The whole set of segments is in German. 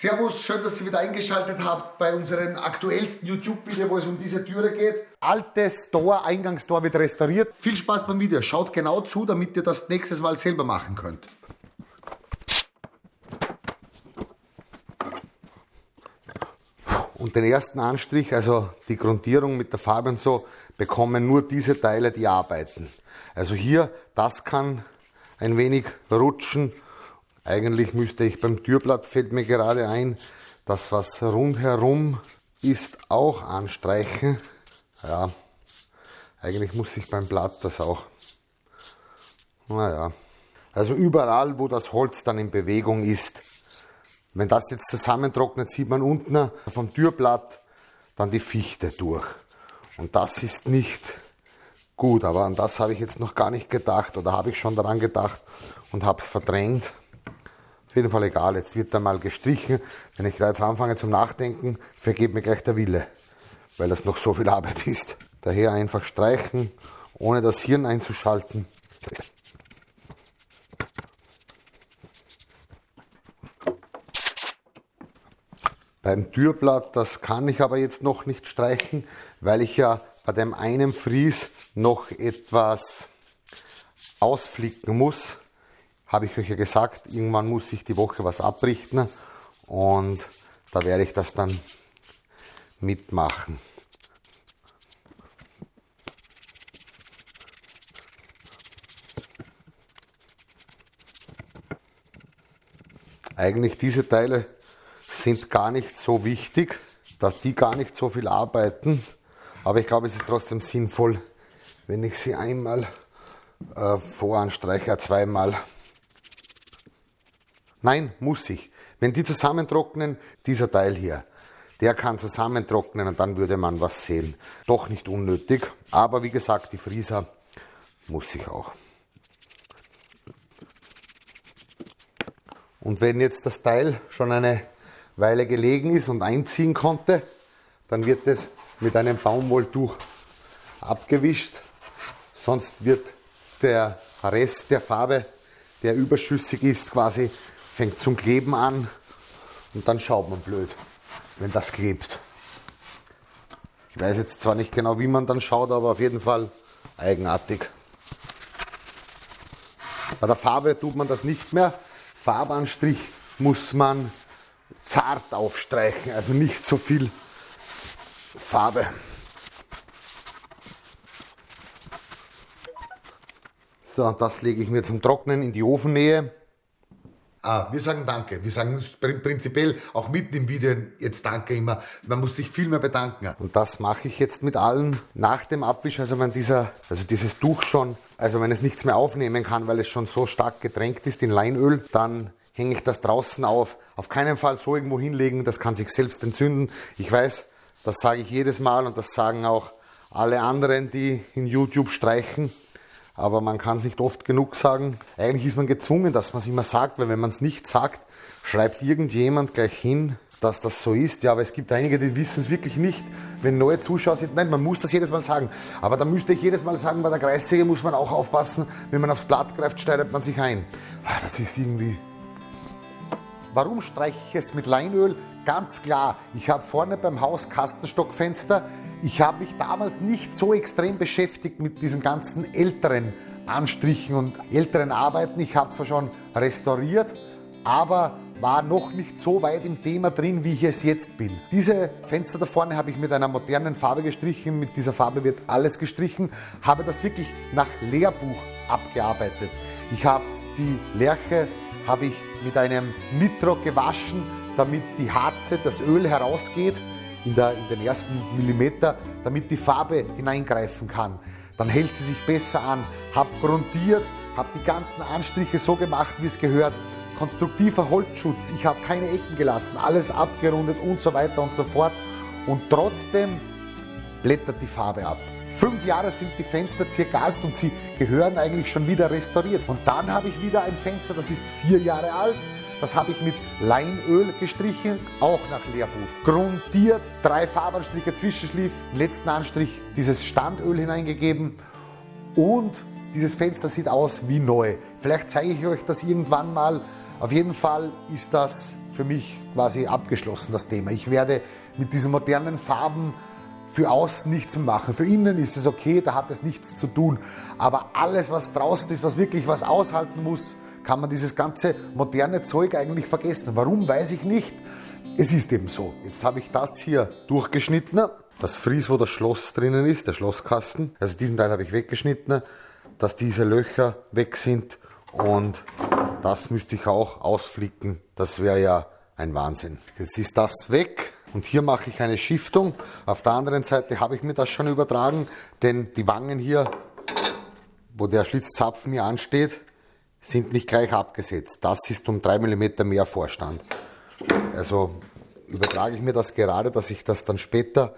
Servus, schön, dass ihr wieder eingeschaltet habt bei unserem aktuellsten YouTube-Video, wo es um diese Türe geht. Altes Tor, Eingangstor wird restauriert. Viel Spaß beim Video, schaut genau zu, damit ihr das nächstes Mal selber machen könnt. Und den ersten Anstrich, also die Grundierung mit der Farbe und so, bekommen nur diese Teile, die arbeiten. Also hier, das kann ein wenig rutschen. Eigentlich müsste ich beim Türblatt, fällt mir gerade ein, das was rundherum ist, auch anstreichen. Ja, eigentlich muss ich beim Blatt das auch. Naja, also überall, wo das Holz dann in Bewegung ist, wenn das jetzt zusammentrocknet, sieht man unten vom Türblatt dann die Fichte durch. Und das ist nicht gut, aber an das habe ich jetzt noch gar nicht gedacht oder habe ich schon daran gedacht und habe es verdrängt. Auf jeden Fall egal, jetzt wird da mal gestrichen. Wenn ich da jetzt anfange zum Nachdenken, vergeht mir gleich der Wille, weil das noch so viel Arbeit ist. Daher einfach streichen, ohne das Hirn einzuschalten. Beim Türblatt, das kann ich aber jetzt noch nicht streichen, weil ich ja bei dem einen Fries noch etwas ausflicken muss. Habe ich euch ja gesagt, irgendwann muss ich die Woche was abrichten und da werde ich das dann mitmachen. Eigentlich diese Teile sind gar nicht so wichtig, dass die gar nicht so viel arbeiten. Aber ich glaube, es ist trotzdem sinnvoll, wenn ich sie einmal äh, voranstreiche, zweimal. Nein, muss ich. Wenn die zusammentrocknen, dieser Teil hier, der kann zusammentrocknen und dann würde man was sehen. Doch nicht unnötig, aber wie gesagt, die Frieser muss ich auch. Und wenn jetzt das Teil schon eine weil er gelegen ist und einziehen konnte. Dann wird es mit einem Baumwolltuch abgewischt. Sonst wird der Rest der Farbe, der überschüssig ist, quasi fängt zum Kleben an und dann schaut man blöd, wenn das klebt. Ich weiß jetzt zwar nicht genau, wie man dann schaut, aber auf jeden Fall eigenartig. Bei der Farbe tut man das nicht mehr. Farbanstrich muss man zart aufstreichen, also nicht so viel Farbe. So, das lege ich mir zum Trocknen in die Ofennähe. Ah, wir sagen Danke. Wir sagen prinzipiell auch mitten im Video jetzt Danke immer. Man muss sich viel mehr bedanken. Und das mache ich jetzt mit allen nach dem Abwisch. Also wenn dieser, also dieses Tuch schon, also wenn es nichts mehr aufnehmen kann, weil es schon so stark getränkt ist in Leinöl, dann hänge ich das draußen auf. Auf keinen Fall so irgendwo hinlegen, das kann sich selbst entzünden. Ich weiß, das sage ich jedes Mal und das sagen auch alle anderen, die in YouTube streichen. Aber man kann es nicht oft genug sagen. Eigentlich ist man gezwungen, dass man es immer sagt, weil wenn man es nicht sagt, schreibt irgendjemand gleich hin, dass das so ist. Ja, aber es gibt einige, die wissen es wirklich nicht. Wenn neue Zuschauer sind, nein, man muss das jedes Mal sagen. Aber da müsste ich jedes Mal sagen, bei der Kreissäge muss man auch aufpassen, wenn man aufs Blatt greift, schneidet man sich ein. Ah, das ist irgendwie Warum streiche ich es mit Leinöl? Ganz klar, ich habe vorne beim Haus Kastenstockfenster. Ich habe mich damals nicht so extrem beschäftigt mit diesen ganzen älteren Anstrichen und älteren Arbeiten. Ich habe zwar schon restauriert, aber war noch nicht so weit im Thema drin, wie ich es jetzt bin. Diese Fenster da vorne habe ich mit einer modernen Farbe gestrichen. Mit dieser Farbe wird alles gestrichen. Habe das wirklich nach Lehrbuch abgearbeitet. Ich habe die Lerche habe ich mit einem Nitro gewaschen, damit die Harze, das Öl herausgeht in, der, in den ersten Millimeter, damit die Farbe hineingreifen kann. Dann hält sie sich besser an. Habe grundiert, habe die ganzen Anstriche so gemacht, wie es gehört. Konstruktiver Holzschutz, ich habe keine Ecken gelassen, alles abgerundet und so weiter und so fort. Und trotzdem blättert die Farbe ab. Fünf Jahre sind die Fenster circa alt und sie gehören eigentlich schon wieder restauriert. Und dann habe ich wieder ein Fenster, das ist vier Jahre alt. Das habe ich mit Leinöl gestrichen, auch nach Lehrbuch. Grundiert, drei Farbanstriche, Zwischenschliff, letzten Anstrich dieses Standöl hineingegeben und dieses Fenster sieht aus wie neu. Vielleicht zeige ich euch das irgendwann mal Auf jeden Fall ist das für mich quasi abgeschlossen, das Thema. Ich werde mit diesen modernen Farben für außen nichts mehr machen. Für innen ist es okay, da hat es nichts zu tun. Aber alles, was draußen ist, was wirklich was aushalten muss, kann man dieses ganze moderne Zeug eigentlich vergessen. Warum, weiß ich nicht. Es ist eben so. Jetzt habe ich das hier durchgeschnitten. Das Fries, wo das Schloss drinnen ist, der Schlosskasten. Also diesen Teil habe ich weggeschnitten, dass diese Löcher weg sind. Und das müsste ich auch ausflicken. Das wäre ja ein Wahnsinn. Jetzt ist das weg. Und hier mache ich eine Schiftung. Auf der anderen Seite habe ich mir das schon übertragen, denn die Wangen hier, wo der Schlitzzapfen mir ansteht, sind nicht gleich abgesetzt. Das ist um 3 mm mehr Vorstand. Also übertrage ich mir das gerade, dass ich das dann später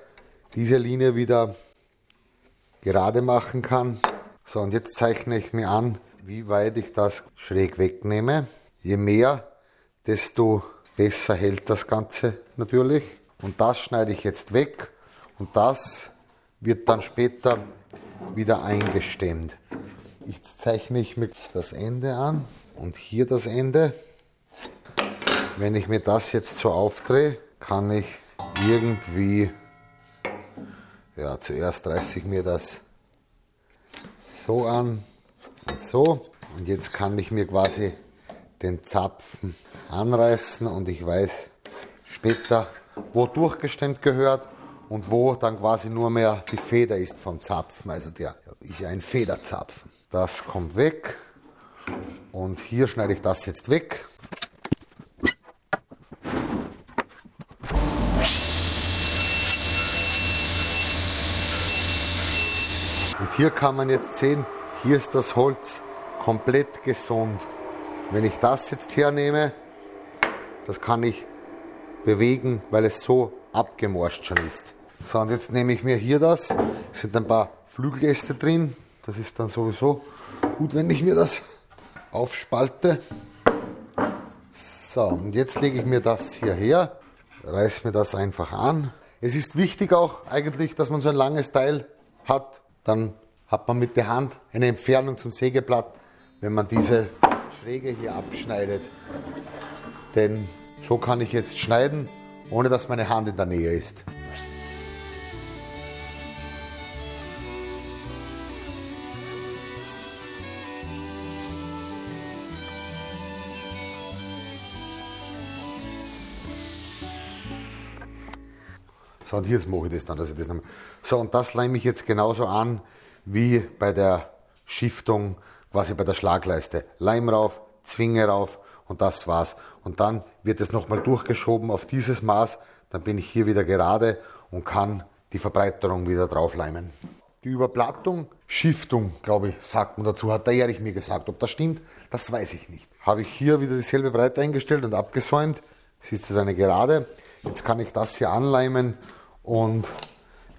diese Linie wieder gerade machen kann. So, und jetzt zeichne ich mir an, wie weit ich das schräg wegnehme. Je mehr, desto besser hält das Ganze natürlich. Und das schneide ich jetzt weg und das wird dann später wieder eingestemmt. Jetzt zeichne ich mir das Ende an und hier das Ende. Wenn ich mir das jetzt so aufdrehe, kann ich irgendwie, ja zuerst reiße ich mir das so an und so und jetzt kann ich mir quasi den Zapfen anreißen und ich weiß später, wo durchgestemmt gehört und wo dann quasi nur mehr die Feder ist vom Zapfen. Also der ist ja ein Federzapfen. Das kommt weg und hier schneide ich das jetzt weg. Und hier kann man jetzt sehen, hier ist das Holz komplett gesund. Wenn ich das jetzt hernehme, das kann ich bewegen, weil es so abgemorscht schon ist. So, und jetzt nehme ich mir hier das. Es sind ein paar Flügeläste drin. Das ist dann sowieso gut, wenn ich mir das aufspalte. So, und jetzt lege ich mir das hier her, reiße mir das einfach an. Es ist wichtig auch eigentlich, dass man so ein langes Teil hat. Dann hat man mit der Hand eine Entfernung zum Sägeblatt, wenn man diese Schräge hier abschneidet. Denn so kann ich jetzt schneiden, ohne dass meine Hand in der Nähe ist. So, und hier mache ich das dann, dass ich das noch So, und das leime ich jetzt genauso an wie bei der Schiftung, quasi bei der Schlagleiste. Leim rauf, Zwinge rauf und das war's. Und dann wird es nochmal durchgeschoben auf dieses Maß, dann bin ich hier wieder gerade und kann die Verbreiterung wieder draufleimen. Die Überplattung, Schiftung, glaube ich, sagt man dazu, hat der Erich mir gesagt. Ob das stimmt, das weiß ich nicht. Habe ich hier wieder dieselbe Breite eingestellt und abgesäumt. Es ist jetzt eine Gerade. Jetzt kann ich das hier anleimen und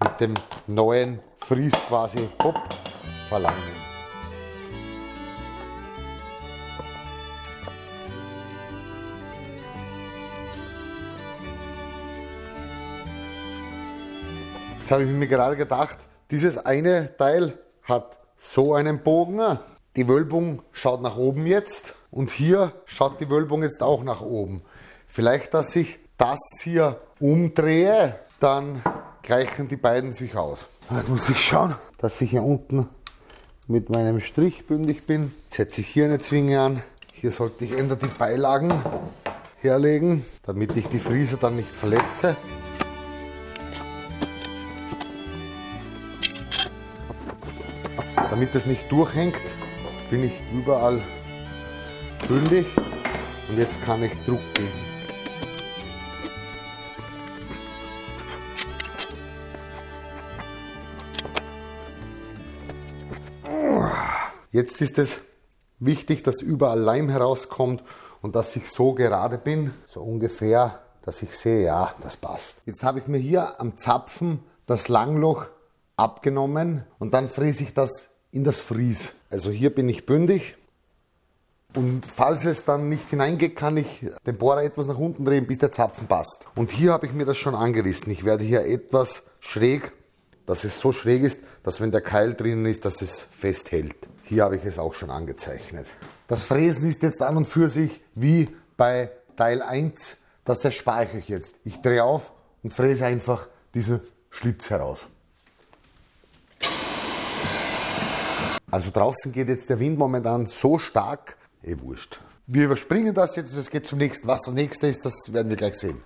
mit dem neuen Fries quasi hopp, verleimen. Jetzt habe ich mir gerade gedacht, dieses eine Teil hat so einen Bogen. Die Wölbung schaut nach oben jetzt und hier schaut die Wölbung jetzt auch nach oben. Vielleicht, dass ich das hier umdrehe, dann gleichen die beiden sich aus. Jetzt muss ich schauen, dass ich hier unten mit meinem Strich bündig bin. Jetzt setze ich hier eine Zwinge an. Hier sollte ich ändern die Beilagen herlegen, damit ich die Friese dann nicht verletze. Damit es nicht durchhängt, bin ich überall bündig und jetzt kann ich Druck geben. Jetzt ist es wichtig, dass überall Leim herauskommt und dass ich so gerade bin, so ungefähr, dass ich sehe, ja, das passt. Jetzt habe ich mir hier am Zapfen das Langloch abgenommen und dann fräse ich das in das Fries. Also hier bin ich bündig und falls es dann nicht hineingeht, kann ich den Bohrer etwas nach unten drehen, bis der Zapfen passt. Und hier habe ich mir das schon angerissen. Ich werde hier etwas schräg, dass es so schräg ist, dass wenn der Keil drinnen ist, dass es festhält. Hier habe ich es auch schon angezeichnet. Das Fräsen ist jetzt an und für sich wie bei Teil 1, dass das speichere ich jetzt. Ich drehe auf und fräse einfach diesen Schlitz heraus. Also draußen geht jetzt der Wind momentan so stark, eh wurscht. Wir überspringen das jetzt es geht zum nächsten. Was das nächste ist, das werden wir gleich sehen.